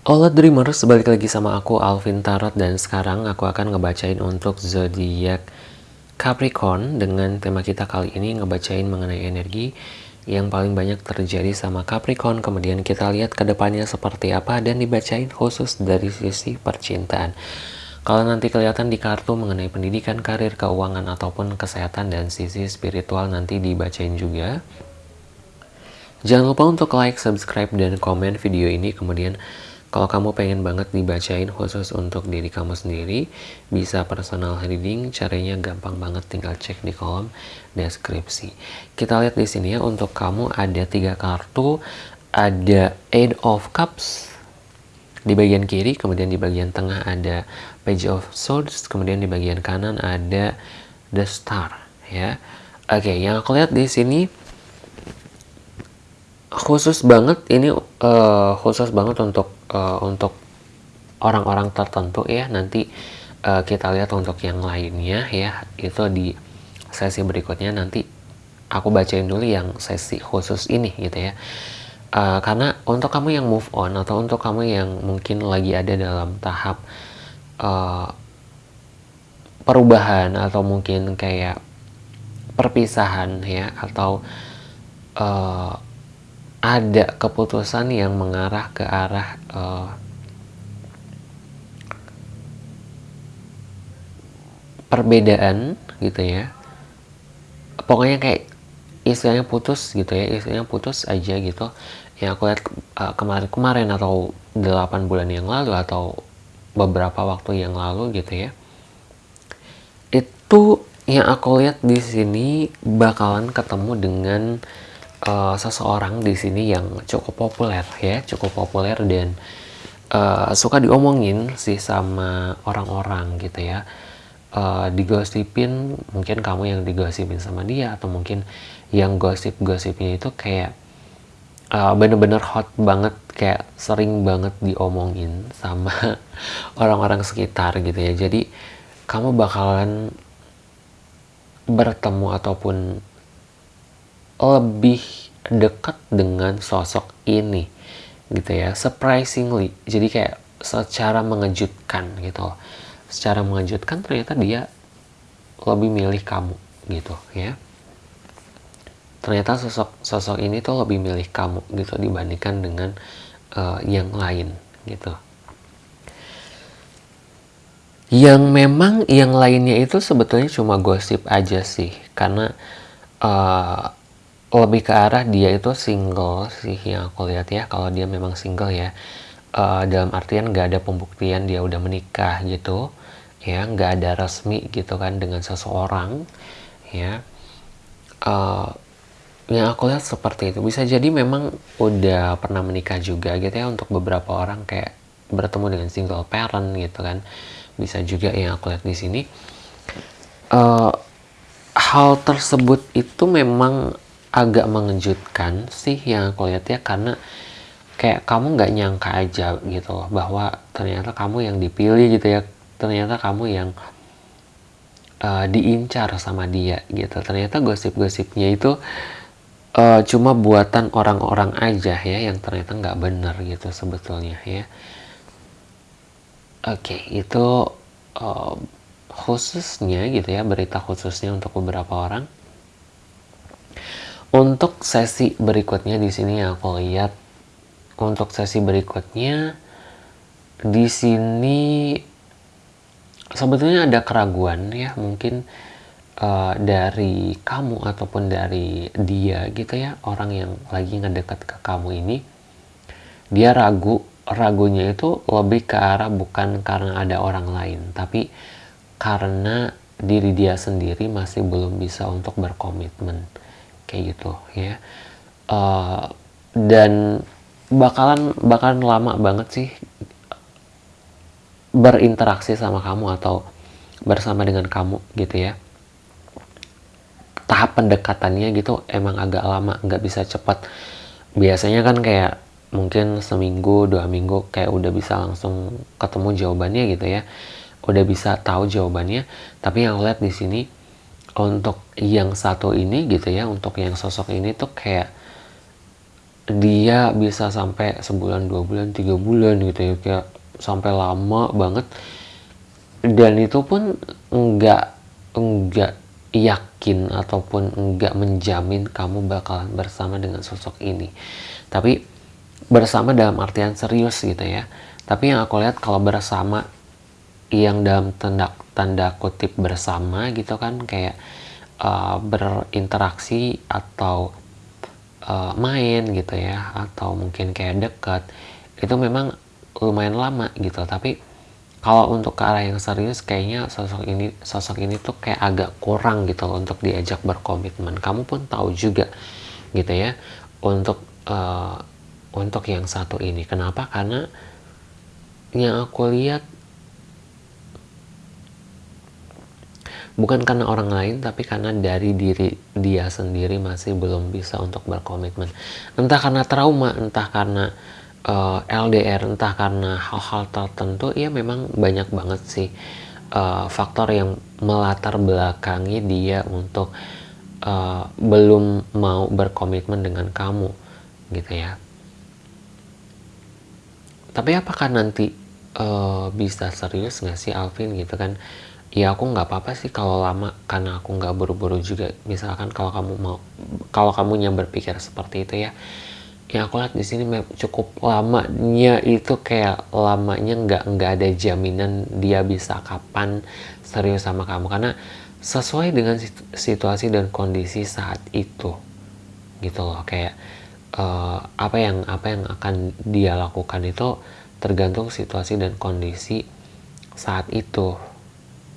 Halo Dreamers, balik lagi sama aku Alvin Tarot dan sekarang aku akan ngebacain untuk zodiak Capricorn dengan tema kita kali ini ngebacain mengenai energi yang paling banyak terjadi sama Capricorn. Kemudian kita lihat ke depannya seperti apa dan dibacain khusus dari sisi percintaan. Kalau nanti kelihatan di kartu mengenai pendidikan, karir, keuangan, ataupun kesehatan dan sisi spiritual nanti dibacain juga. Jangan lupa untuk like, subscribe, dan komen video ini. Kemudian kalau kamu pengen banget dibacain khusus untuk diri kamu sendiri, bisa personal reading, caranya gampang banget tinggal cek di kolom deskripsi. Kita lihat di sini ya, untuk kamu ada tiga kartu, ada Eight of Cups di bagian kiri, kemudian di bagian tengah ada Page of Swords, kemudian di bagian kanan ada The Star ya. Oke, yang aku lihat di sini khusus banget ini uh, khusus banget untuk uh, untuk orang-orang tertentu ya. Nanti uh, kita lihat untuk yang lainnya ya. Itu di sesi berikutnya. Nanti aku bacain dulu yang sesi khusus ini gitu ya. Uh, karena untuk kamu yang move on atau untuk kamu yang mungkin lagi ada dalam tahap uh, perubahan atau mungkin kayak perpisahan ya atau uh, ada keputusan yang mengarah ke arah uh, perbedaan gitu ya. Pokoknya kayak istilahnya putus gitu ya istilahnya putus aja gitu. Yang aku lihat kemarin-kemarin atau 8 bulan yang lalu atau beberapa waktu yang lalu gitu ya. Itu yang aku lihat di sini bakalan ketemu dengan uh, seseorang di sini yang cukup populer ya, cukup populer dan uh, suka diomongin sih sama orang-orang gitu ya. Uh, digosipin mungkin kamu yang digosipin sama dia atau mungkin yang gosip-gosipnya itu kayak uh, bener-bener hot banget kayak sering banget diomongin sama orang-orang sekitar gitu ya jadi kamu bakalan bertemu ataupun lebih dekat dengan sosok ini gitu ya surprisingly. Jadi kayak secara mengejutkan gitu secara mengejutkan ternyata dia lebih milih kamu gitu ya. Ternyata sosok sosok ini tuh lebih milih kamu gitu dibandingkan dengan uh, yang lain gitu. Yang memang yang lainnya itu sebetulnya cuma gosip aja sih karena uh, lebih ke arah dia itu single sih yang aku lihat ya kalau dia memang single ya. Uh, dalam artian gak ada pembuktian dia udah menikah gitu ya nggak ada resmi gitu kan dengan seseorang ya. Uh, yang aku lihat seperti itu. Bisa jadi memang udah pernah menikah juga gitu ya untuk beberapa orang kayak bertemu dengan single parent gitu kan. Bisa juga yang aku lihat di sini. Uh, hal tersebut itu memang agak mengejutkan sih yang aku lihat ya karena kayak kamu nggak nyangka aja gitu loh bahwa ternyata kamu yang dipilih gitu ya. Ternyata kamu yang uh, diincar sama dia gitu. Ternyata gosip-gosipnya itu uh, cuma buatan orang-orang aja ya yang ternyata nggak benar gitu sebetulnya ya. Oke okay, itu uh, khususnya gitu ya berita khususnya untuk beberapa orang untuk sesi berikutnya di sini yang aku lihat. Untuk sesi berikutnya di sini sebetulnya ada keraguan ya mungkin uh, dari kamu ataupun dari dia gitu ya orang yang lagi ngedekat ke kamu ini. Dia ragu ragunya itu lebih ke arah bukan karena ada orang lain tapi karena diri dia sendiri masih belum bisa untuk berkomitmen kayak gitu ya. Uh, dan bakalan bakalan lama banget sih berinteraksi sama kamu atau bersama dengan kamu gitu ya. Tahap pendekatannya gitu emang agak lama nggak bisa cepat. Biasanya kan kayak mungkin seminggu dua minggu kayak udah bisa langsung ketemu jawabannya gitu ya. Udah bisa tahu jawabannya tapi yang lihat di sini untuk yang satu ini gitu ya untuk yang sosok ini tuh kayak dia bisa sampai sebulan dua bulan tiga bulan gitu ya kayak sampai lama banget. Dan itu pun enggak enggak yakin ataupun enggak menjamin kamu bakalan bersama dengan sosok ini. Tapi bersama dalam artian serius gitu ya. Tapi yang aku lihat kalau bersama yang dalam tanda tanda kutip bersama gitu kan kayak uh, berinteraksi atau uh, main gitu ya atau mungkin kayak dekat itu memang lumayan lama gitu. Tapi kalau untuk ke arah yang serius kayaknya sosok ini sosok ini tuh kayak agak kurang gitu untuk diajak berkomitmen. Kamu pun tahu juga gitu ya untuk uh, untuk yang satu ini. Kenapa? Karena yang aku lihat bukan karena orang lain tapi karena dari diri dia sendiri masih belum bisa untuk berkomitmen. Entah karena trauma entah karena uh, eh, LDR entah karena hal-hal tertentu ya memang banyak banget sih uh, faktor yang melatar belakangi dia untuk uh, belum mau berkomitmen dengan kamu gitu ya. Tapi apakah nanti uh, bisa serius nggak sih Alvin gitu kan ya aku nggak apa-apa sih kalau lama karena aku nggak buru-buru juga. Misalkan kalau kamu mau kalau kamu yang berpikir seperti itu ya. Yang aku lihat di sini cukup lamanya itu kayak lamanya nggak nggak ada jaminan dia bisa kapan serius sama kamu. Karena sesuai dengan situasi dan kondisi saat itu gitu loh. Kayak uh, apa yang apa yang akan dia lakukan itu tergantung situasi dan kondisi saat itu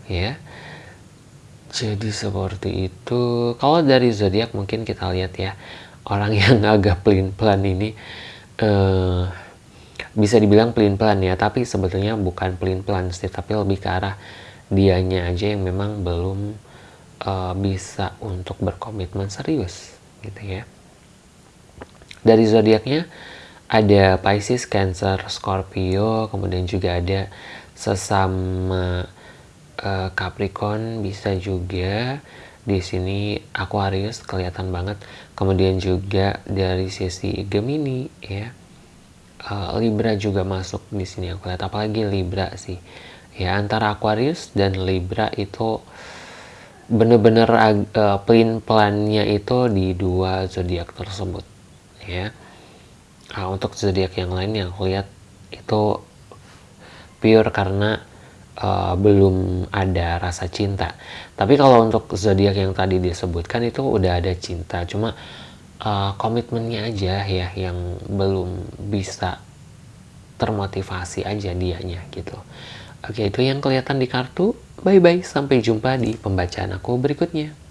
ya. Jadi seperti itu. Kalau dari zodiak mungkin kita lihat ya orang yang agak pelin pelan ini uh, bisa dibilang pelin pelan ya tapi sebetulnya bukan pelin pelan sih tapi lebih ke arah dianya aja yang memang belum uh, bisa untuk berkomitmen serius gitu ya. Dari zodiaknya ada Pisces, Cancer, Scorpio, kemudian juga ada sesama uh, Capricorn bisa juga. Di sini Aquarius kelihatan banget. Kemudian juga dari sisi Gemini ya. Uh, Libra juga masuk di sini aku lihat. Apalagi Libra sih. Ya antara Aquarius dan Libra itu bener-bener uh, pelin pelannya itu di dua zodiak tersebut ya. Nah, untuk zodiak yang lain yang aku lihat itu pure karena uh, belum ada rasa cinta. Tapi kalau untuk zodiak yang tadi disebutkan itu udah ada cinta, cuma uh, komitmennya aja ya yang belum bisa termotivasi aja dianya gitu. Oke, itu yang kelihatan di kartu. Bye bye, sampai jumpa di pembacaan aku berikutnya.